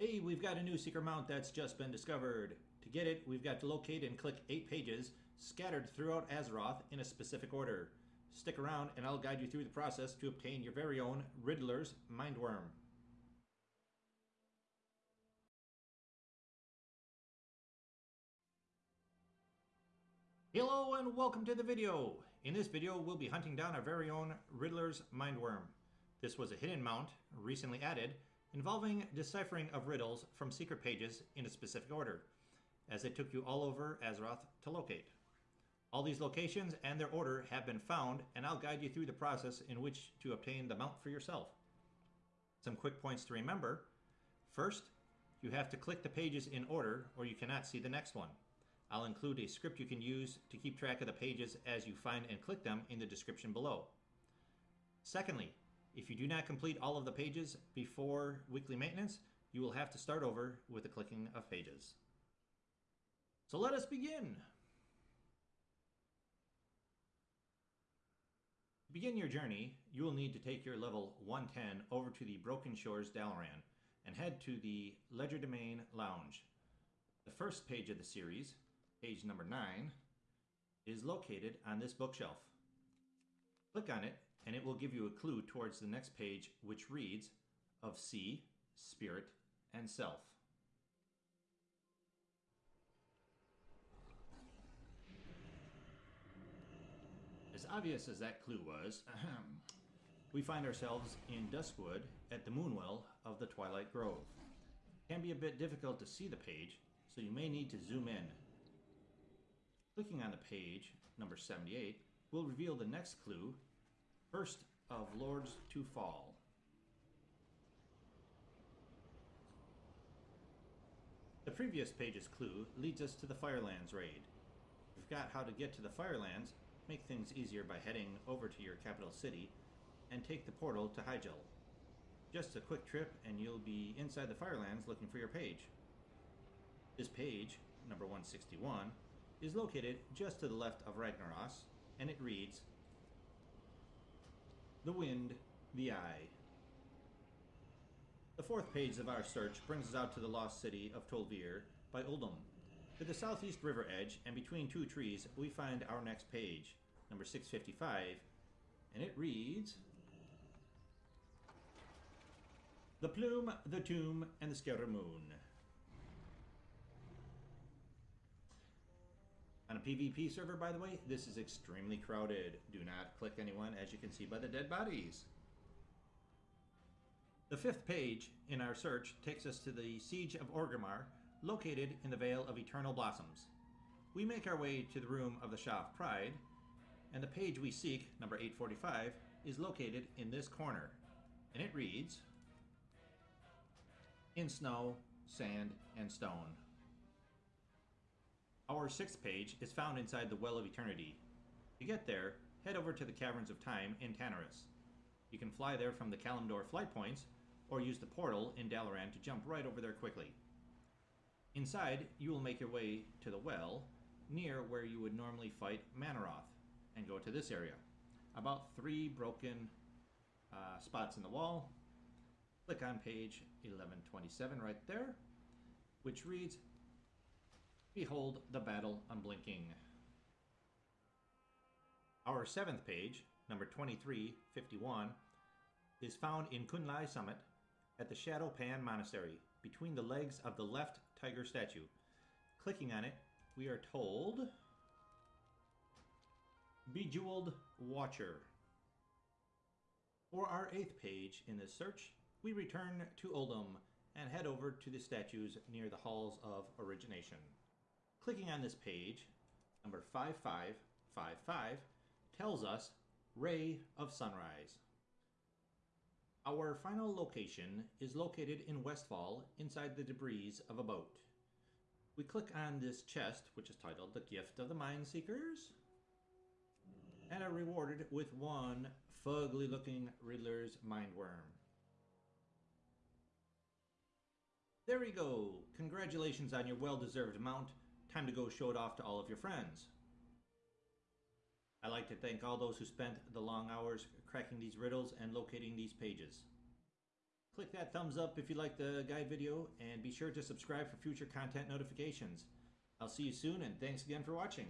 Hey, we've got a new secret mount that's just been discovered. To get it, we've got to locate and click 8 pages scattered throughout Azeroth in a specific order. Stick around and I'll guide you through the process to obtain your very own Riddler's Mindworm. Hello and welcome to the video. In this video, we'll be hunting down our very own Riddler's Mindworm. This was a hidden mount, recently added, involving deciphering of riddles from secret pages in a specific order, as it took you all over Azeroth to locate. All these locations and their order have been found, and I'll guide you through the process in which to obtain the mount for yourself. Some quick points to remember. First, you have to click the pages in order or you cannot see the next one. I'll include a script you can use to keep track of the pages as you find and click them in the description below. Secondly, if you do not complete all of the pages before weekly maintenance, you will have to start over with the clicking of pages. So let us begin. To begin your journey, you will need to take your level 110 over to the Broken Shores Dalaran and head to the Legerdemain Lounge. The first page of the series, page number 9, is located on this bookshelf. Click on it and it will give you a clue towards the next page which reads of sea, spirit, and self. As obvious as that clue was, ahem, we find ourselves in Duskwood at the Moonwell of the Twilight Grove. It can be a bit difficult to see the page, so you may need to zoom in. Clicking on the page, number 78, will reveal the next clue First of Lords to Fall. The previous page's clue leads us to the Firelands raid. You've got how to get to the Firelands, make things easier by heading over to your capital city and take the portal to Hyjal. Just a quick trip and you'll be inside the Firelands looking for your page. This page, number 161, is located just to the left of Ragnaros, and it reads, the wind, the eye. The fourth page of our search brings us out to the lost city of Tol'vir by Uldum. To the southeast river edge and between two trees, we find our next page, number 655, and it reads The Plume, the Tomb, and the Scaramouche. A PvP server, by the way, this is extremely crowded. Do not click anyone, as you can see by the dead bodies. The fifth page in our search takes us to the Siege of Orgrimmar, located in the Vale of Eternal Blossoms. We make our way to the room of the Sha of Pride, and the page we seek, number 845, is located in this corner. And it reads, In snow, sand, and stone. Our sixth page is found inside the Well of Eternity. To get there, head over to the Caverns of Time in Tanaris. You can fly there from the Kalimdor flight points, or use the portal in Dalaran to jump right over there quickly. Inside, you will make your way to the well, near where you would normally fight Mannoroth, and go to this area. About three broken uh, spots in the wall. Click on page 1127 right there, which reads Behold the battle unblinking. Our seventh page, number 2351, is found in Kun-Lai Summit at the Shado-Pan Monastery, between the legs of the left tiger statue. Clicking on it, we are told Bejeweled Watcher. For our eighth page in this search, we return to Uldum and head over to the statues near the Halls of Origination. Clicking on this page, number 5555, tells us Ray of Sunrise. Our final location is located in Westfall inside the debris of a boat. We click on this chest, which is titled The Gift of the Mind Seekers, and are rewarded with one fugly looking Riddler's Mindworm. There we go! Congratulations on your well-deserved mount. Time to go show it off to all of your friends. I'd like to thank all those who spent the long hours cracking these riddles and locating these pages. Click that thumbs up if you like the guide video, and be sure to subscribe for future content notifications. I'll see you soon, and thanks again for watching.